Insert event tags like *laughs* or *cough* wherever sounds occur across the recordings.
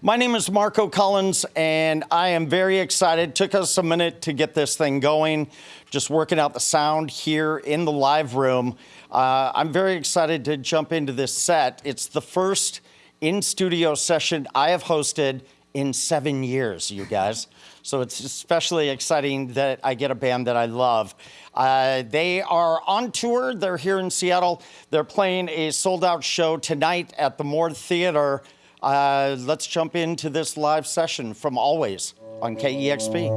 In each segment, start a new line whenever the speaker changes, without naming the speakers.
My name is Marco Collins, and I am very excited. Took us a minute to get this thing going, just working out the sound here in the live room. Uh, I'm very excited to jump into this set. It's the first in studio session I have hosted in seven years, you guys. So it's especially exciting that I get a band that I love. Uh, they are on tour. They're here in Seattle. They're playing a sold out show tonight at the Moore Theater. Uh, let's jump into this live session from Alvvays on KEXP.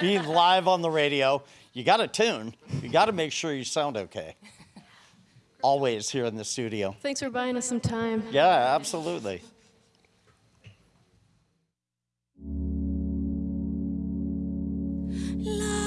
being live on the radio, you got to tune. You got to make sure you sound okay. Alvvays here in the studio.
Thanks for buying us some time.
Yeah, absolutely.
Love.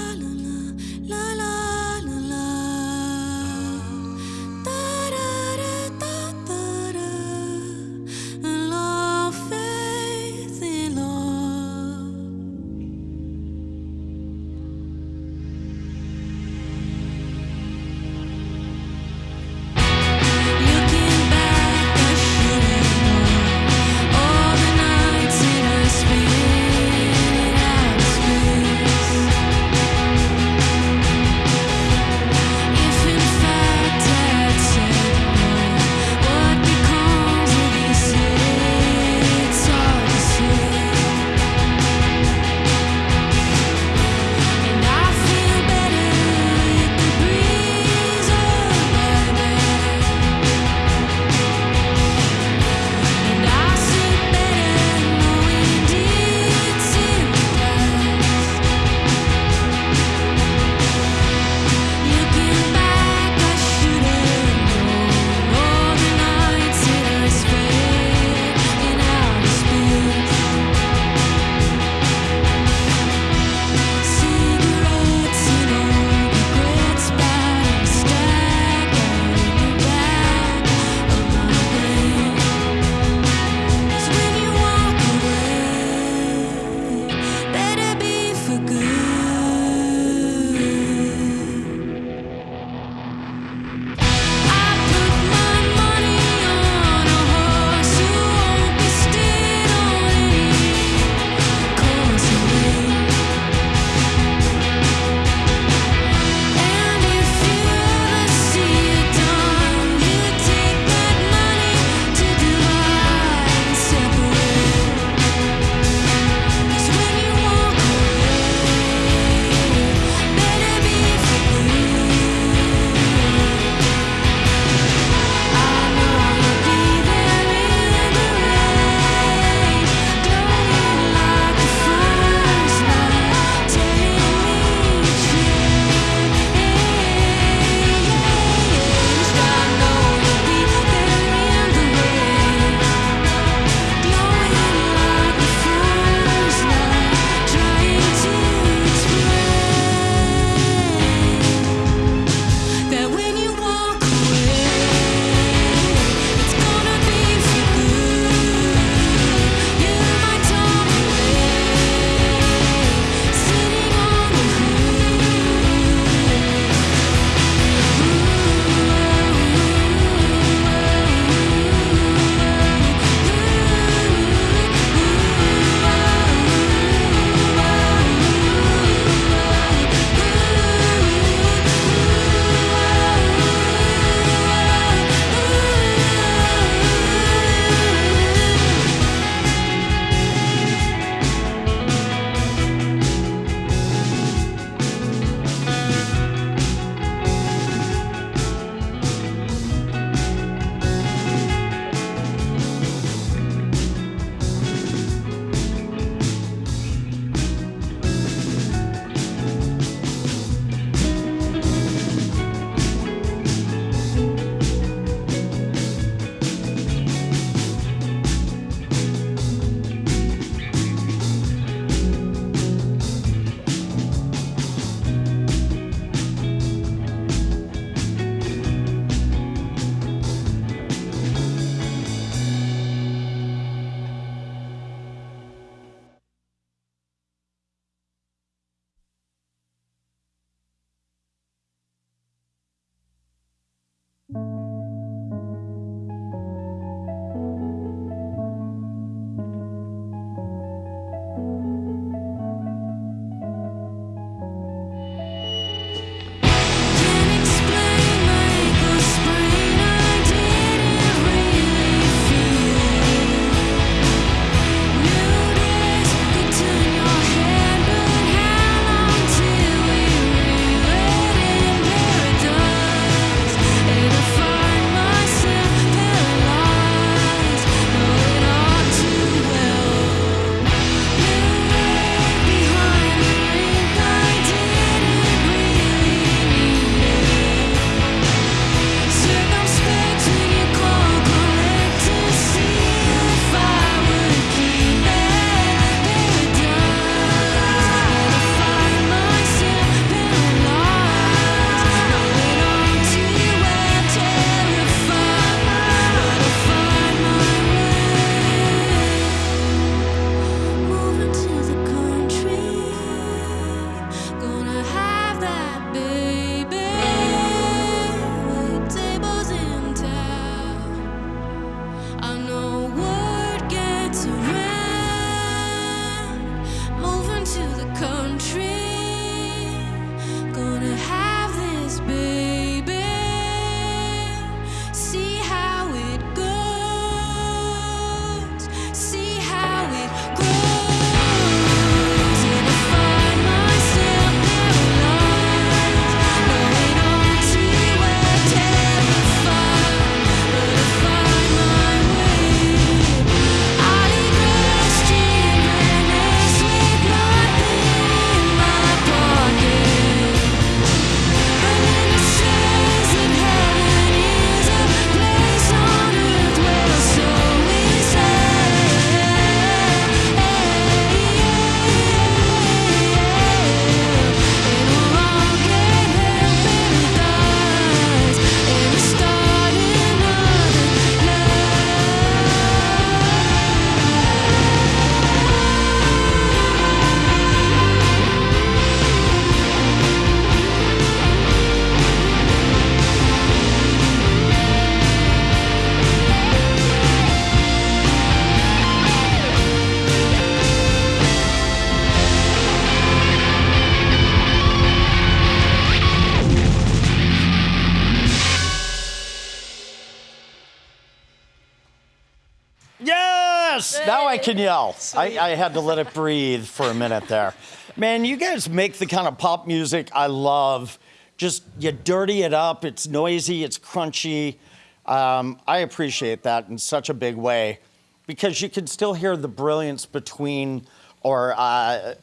Can yell. I, I had to let it breathe for a minute there. Man, you guys make the kind of pop music I love. Just you dirty it up. It's noisy. It's crunchy. Um, I appreciate that in such a big way because you can still hear the brilliance between or uh,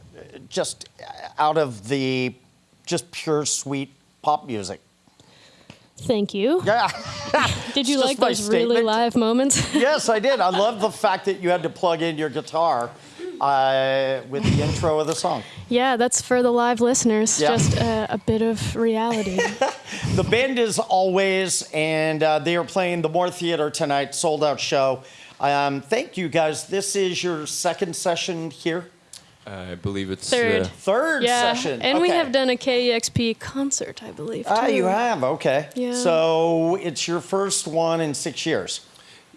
just out of the just pure sweet pop music.
Thank you.
Yeah. *laughs*
Did you like those really live moments? *laughs*
yes, I did. I love the fact that you had to plug in your guitar uh, with the *laughs* intro of the song.
yeah, that's for the live listeners.
Yeah.
Just uh, a bit of reality.
The band is Alvvays, and uh, they are playing the Moore Theater tonight, sold out show. Um, thank you guys. This is your second session here,
I believe it's
Third.
Uh,
third
yeah,
session.
and we have done a KEXP concert, I believe.
Ah, you have. Okay.
Yeah.
So it's your first one in six years.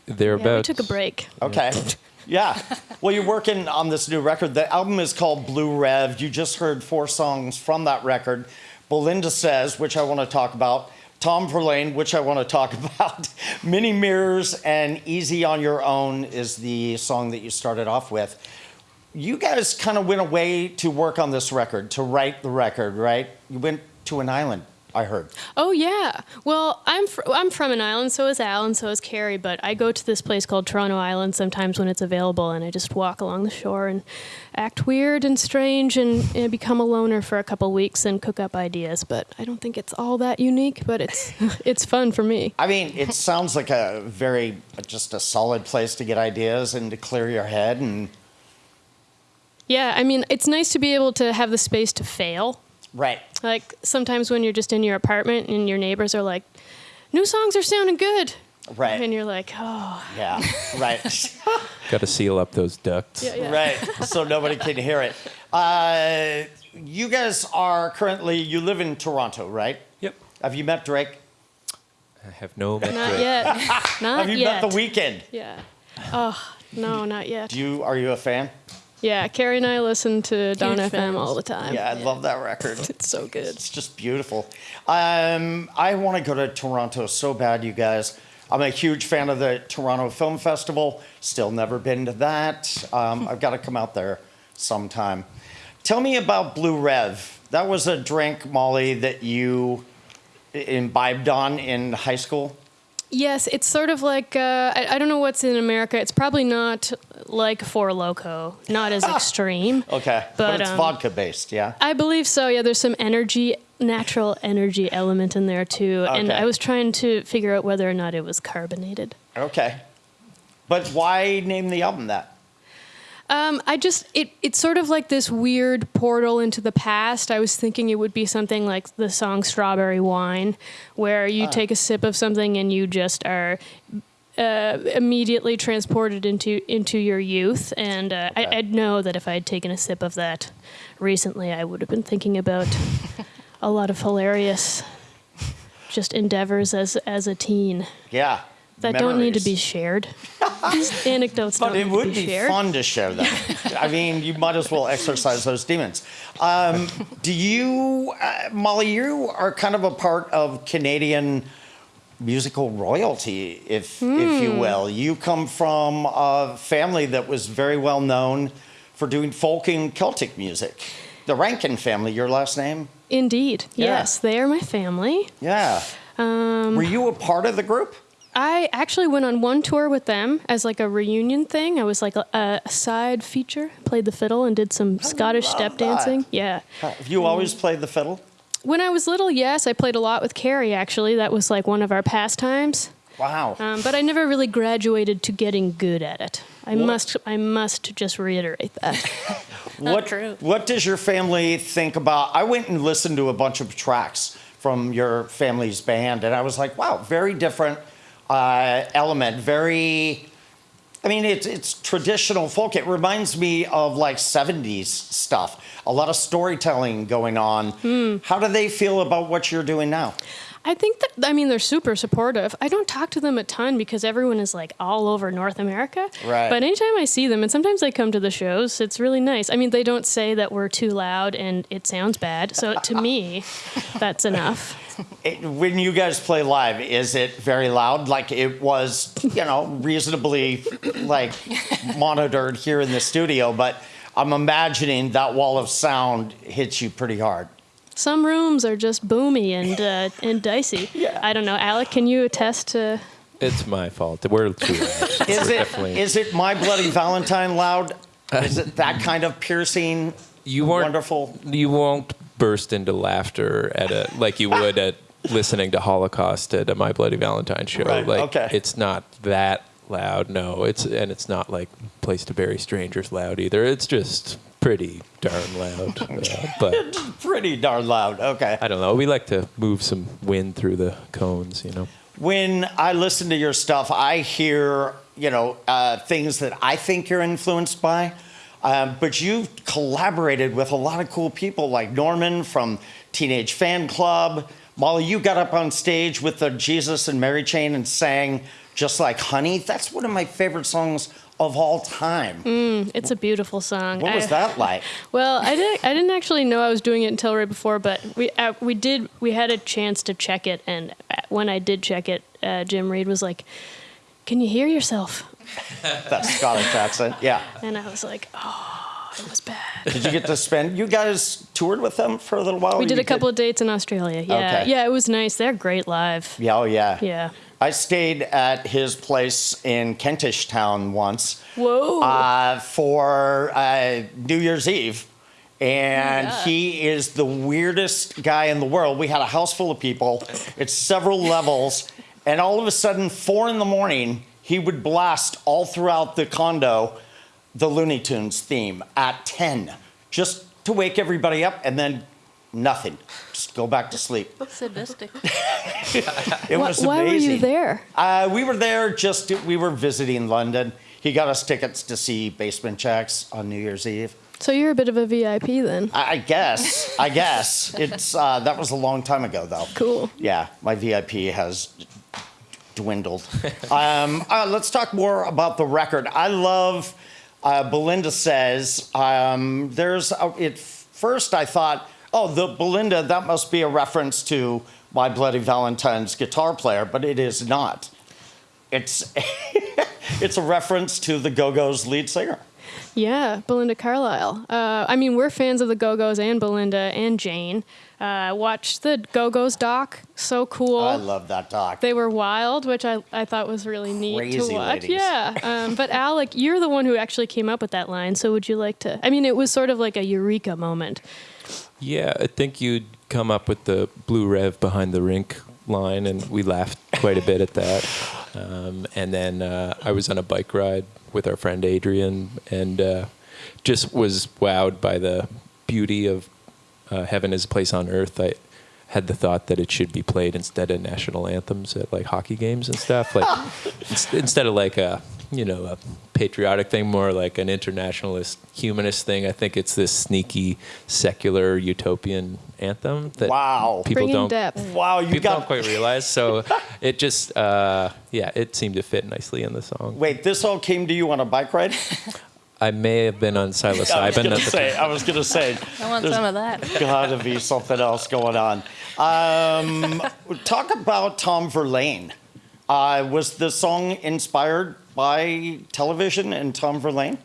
they're
Yeah, we
about.
took a break.
Okay. *laughs* Yeah. Well, you're working on this new record. The album is called Blue Rev. You just heard four songs from that record. Belinda Says, which I want to talk about. Tom Verlaine, which I want to talk *laughs* about. Mini Mirrors and Easy on Your Own is the song that you started off with. You guys kind of went away to work on this record, to write the record, right? You went to an island, I heard.
Oh yeah. Well, I'm fr- I'm from an island, so is Al, and so is Kerri. But I go to this place called Toronto Island sometimes when it's available, and I just walk along the shore and act weird and strange, and, and become a loner for a couple weeks and cook up ideas. But I don't think it's all that unique, but it's *laughs* it's fun for me.
I mean, it sounds like a very, just a solid place to get ideas and to clear your head and
Yeah, I mean, it's nice to be able to have the space to fail.
Right.
Like sometimes when you're just in your apartment and your neighbors are like, "New songs are sounding good,"
Right.
and you're like, "Oh,
Yeah. Right. *laughs*
Got to seal up those ducts.
yeah, yeah."
right. So nobody can hear it. Uh, you guys are currently, you live in Toronto, right?
Yep.
Have you met Drake?
I have no
Not
metric.
yet. *laughs* Not
Have you
yet.
met The Weeknd?
Yeah. Oh, no, not yet.
Do you, are you a fan?
Yeah, Kerri and I listen to Dawn
Huge
FM
fans.
all the time.
Yeah, I love that record. *laughs*
It's so good.
It's just beautiful. Um, I want to go to Toronto so bad, you guys. I'm a huge fan of the Toronto Film Festival. Still never been to that. Um, *laughs* I've got to come out there sometime. Tell me about Blue Rev. That was a drink, Molly, that you imbibed on in high school.
Yes, it's sort of like uh, I, I don't know what's in America. It's probably not like Four Loco, not as *laughs* extreme.
Okay, but,
But,
it's
um,
vodka based, yeah.
I believe so. Yeah, there's some energy, natural energy element in there too.
Okay.
And I was trying to figure out whether or not it was carbonated.
Okay, but why name the album that?
Um, I just it it's sort of like this weird portal into the past. I was thinking it would be something like the song "Strawberry Wine," where you take a sip of something and you just are uh, immediately transported into into your youth. And uh,
Okay.
I, I'd know that if I had taken a sip of that recently, I would have been thinking about *laughs* a lot of hilarious just endeavors as as a teen
Yeah.
that don't need to be shared. These anecdotes
But it would
to be,
be fun to share them. I mean, you might as well exercise those demons. Um, do you, uh, Molly? You are kind of a part of Canadian musical royalty, if if
Hmm.
you will. You come from a family that was very well known for doing folk and Celtic music. The Rankin family, your last name?
Indeed.
Yeah.
Yes, they are my family.
Yeah.
Um,
Were you a part of the group?
I actually went on one tour with them as like a reunion thing. I was like a, a side feature, played the fiddle and did some Scottish step
that.
dancing. Yeah.
Have you always played the fiddle?
When I was little, yes, I played a lot with Kerri actually. That was like one of our pastimes.
Wow.
Um, but I never really graduated to getting good at it. I
What-
must I must just reiterate that. *laughs*
what,
true.
What does your family think about? I went and listened to a bunch of tracks from your family's band, and I was like, wow, very different uh, element. Very, I mean, it's it's traditional folk. It reminds me of like '70s stuff. A lot of storytelling going on.
Hmm.
How do they feel about what you're doing now?
I think that I mean they're super supportive. I don't talk to them a ton because everyone is like all over North America.
Right.
But anytime I see them, and sometimes they come to the shows, it's really nice. I mean, they don't say that we're too loud and it sounds bad. So to me, *laughs* that's enough.
it, when you guys play live, is it very loud? Like it was, you know, reasonably like monitored here in the studio, but I'm imagining that wall of sound hits you pretty hard.
Some rooms are just boomy and uh, *laughs* and dicey.
Yeah.
I don't know. Alec, can you attest to?
It's my fault. We're too loud.
Is
We're
it
definitely-
is it My Bloody Valentine loud? Is it that kind of piercing,
you weren't
wonderful?
You won't burst into laughter at a like you would at listening to Holocaust at a My Bloody Valentine show.
Right,
Like
okay.
it's not that loud. No, it's and it's not like Place to Bury Strangers loud either. It's just pretty darn loud. *laughs* Uh, but *laughs*
Pretty darn loud. Okay.
I don't know. We like to move some wind through the cones. You know.
when I listen to your stuff, I hear you know uh, things that I think you're influenced by. Um, but you've collaborated with a lot of cool people like Norman from Teenage Fanclub. Molly, you got up on stage with the Jesus and Mary chain and sang just like Honey. That's one of my favorite songs of all time.
It's a beautiful song.
What was
I-
that like? *laughs*
Well, I didn't. I didn't actually know I was doing it until right before, but we uh, we did. We had a chance to check it, and uh, when I did check it, uh, Jim Reid was like, "Can you hear yourself?" *laughs*
That Scottish accent. Yeah.
And I was like, "Oh, it was bad."
Did you get to spend? You guys toured with them for a little while.
We did a couple of dates in Australia. Yeah,
Okay.
yeah, it was nice. They're great live.
Yeah. Oh yeah.
Yeah.
I stayed at his place in Kentish Town once
Whoa.
uh, for uh, New Year's Eve. And
Yeah.
he is the weirdest guy in the world. We had a house full of people, it's several *laughs* levels. And all of a sudden, four in the morning, he would blast all throughout the condo the Looney Tunes theme at 10, just to wake everybody up, and then nothing. Just go back to sleep. *laughs*
Sadistic. *laughs*
It
Why-
was
why were you there?
Uh, we were there just we were visiting London. He got us tickets to see Basement Jaxx on New Year's Eve.
So you're a bit of a VIP then.
I, I guess. I guess it's uh, that was a long time ago though.
Cool.
Yeah, my VIP has dwindled. *laughs* um, uh, let's talk more about the record. I love. Uh, Belinda says um, there's a, at first I thought, oh, the Belinda that must be a reference to My Bloody Valentine's guitar player, but it is not. It's *laughs* it's a reference to the Go Go's lead singer.
Yeah, Belinda Carlisle. Uh, I mean, we're fans of the Go Go's and Belinda and Jane. Uh, watched the Go Go's doc. So cool.
I love that doc.
They were wild, which I, I thought was really neat
Crazy
to watch.
ladies.
Yeah. Um, but Alec, you're the one who actually came up with that line. So would you like to? I mean, it was sort of like a eureka moment.
Yeah, I think you'd come up with the blue rev behind the rink line, and we laughed quite a bit at that. *laughs* Um, and then uh, I was on a bike ride with our friend Adrian, and uh, just was wowed by the beauty of uh, "Heaven Is a Place on Earth." I had the thought that it should be played instead of national anthems at like hockey games and stuff, like *laughs* instead of like a you know a patriotic thing, more like an internationalist, humanist thing. I think it's this sneaky, secular, utopian anthem that
Wow.
people
Bringing
don't
depth.
Wow, you
people
got
don't quite realize. So *laughs* it just uh, yeah, it seemed to fit nicely in the song.
Wait, this all came to you on a bike ride?
I may have been on *laughs*
I was
psilocybin
gonna say. I was gonna say. *laughs*
I want some of that.
got to be something else going on. Um, talk about Tom Verlaine. Uh, was the song inspired by television and Tom Verlaine?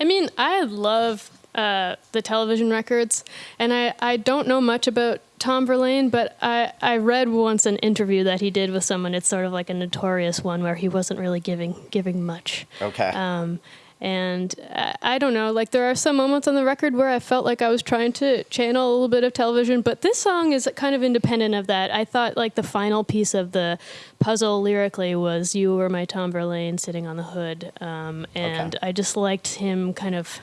I mean, I love uh, the television records, and I, I don't know much about Tom Verlaine, but I, I read once an interview that he did with someone. It's sort of like a notorious one where he wasn't really giving giving much.
Okay.
Um, and I, don't know, like there are some moments on the record where I felt like I was trying to channel a little bit of television, but this song is kind of independent of that. I thought like the final piece of the puzzle lyrically was "You were my Tom Verlaine sitting on the hood," um, and
Okay.
I just liked him kind of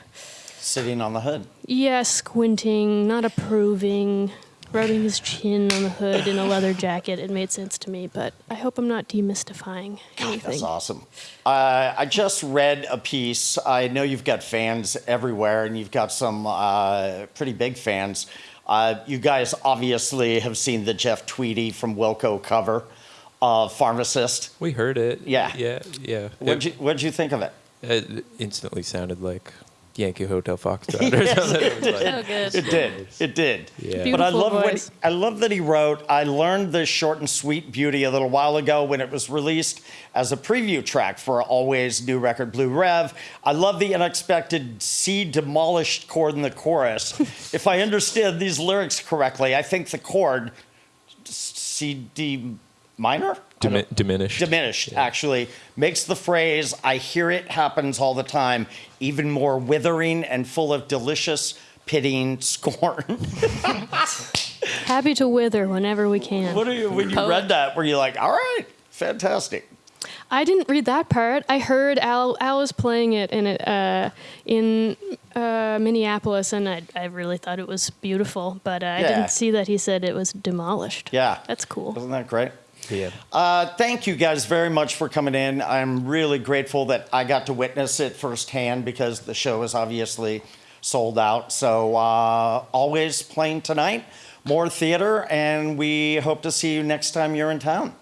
Sitting on the hood.
yeah squinting, not approving. Rubbing his chin on the hood in a *laughs* leather jacket. It made sense to me, but I hope I'm not demystifying anything.
That's awesome. Uh, I just read a piece. I know you've got fans everywhere, and you've got some uh, pretty big fans. Uh, you guys obviously have seen the Jeff Tweedy from Wilco cover of Pharmacist.
We heard it.
Yeah.
Yeah. Yeah.
What'd you, what'd you think of it?
It instantly sounded like Yankee Hotel Foxtrot *laughs* or something. It was like-
good.
It did. It did.
Yeah.
But I love what
voice.
I love that he wrote. I learned this short and sweet beauty a little while ago when it was released as a preview track for Alvvays new record Blue Rev. I love the unexpected "see demolished" chord in the chorus. *laughs* if I understand these lyrics correctly, I think the chord C D minor. I
Dimi-
don't-
diminished.
diminished actually makes the phrase i hear it happens all the time even more withering and full of delicious pitying *laughs* scorn *laughs*
Happy to wither whenever we can.
what are you when you
Poet.
read that were you like all right fantastic
I didn't read that part. I heard Al, Al was playing it in it uh, in uh, Minneapolis, and I, I really thought it was beautiful. But uh, I didn't see that he said it was demolished.
yeah
that's cool.
wasn't that great
Yeah.
Uh, thank you guys very much for coming in. I'm really grateful that I got to witness it firsthand because the show is obviously sold out. So, uh, Alvvays playing tonight, Moore Theater, and we hope to see you next time you're in town.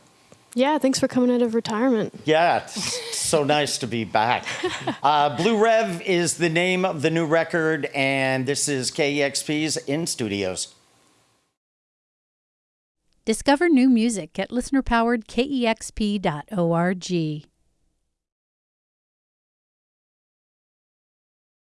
Yeah, thanks for coming out of retirement.
Yeah, it's so nice to be back. *laughs* Uh, Blue Rev is the name of the new record, and this is KEXP's In Studios.
Discover new music at listenerpoweredkexp.org.